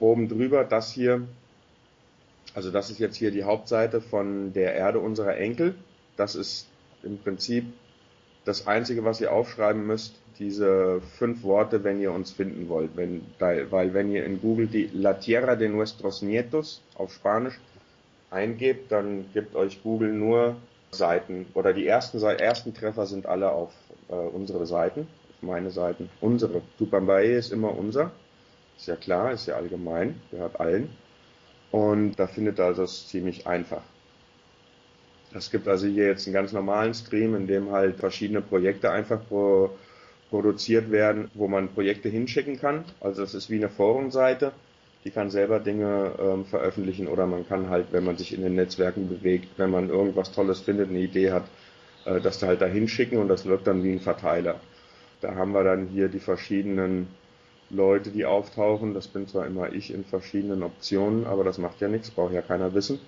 oben drüber das hier, also das ist jetzt hier die Hauptseite von der Erde unserer Enkel. Das ist im Prinzip das Einzige, was ihr aufschreiben müsst, diese fünf Worte, wenn ihr uns finden wollt. Wenn, weil wenn ihr in Google die La Tierra de Nuestros Nietos auf Spanisch eingebt, dann gibt euch Google nur Seiten oder die ersten, ersten Treffer sind alle auf äh, unsere Seiten, auf meine Seiten. Unsere. Tupambaye ist immer unser. Ist ja klar, ist ja allgemein, gehört allen. Und da findet also es ziemlich einfach. Es gibt also hier jetzt einen ganz normalen Stream, in dem halt verschiedene Projekte einfach pro, produziert werden, wo man Projekte hinschicken kann. Also es ist wie eine Forumseite, die kann selber Dinge ähm, veröffentlichen oder man kann halt, wenn man sich in den Netzwerken bewegt, wenn man irgendwas Tolles findet, eine Idee hat, äh, das halt da hinschicken und das wirkt dann wie ein Verteiler. Da haben wir dann hier die verschiedenen Leute, die auftauchen. Das bin zwar immer ich in verschiedenen Optionen, aber das macht ja nichts, braucht ja keiner wissen.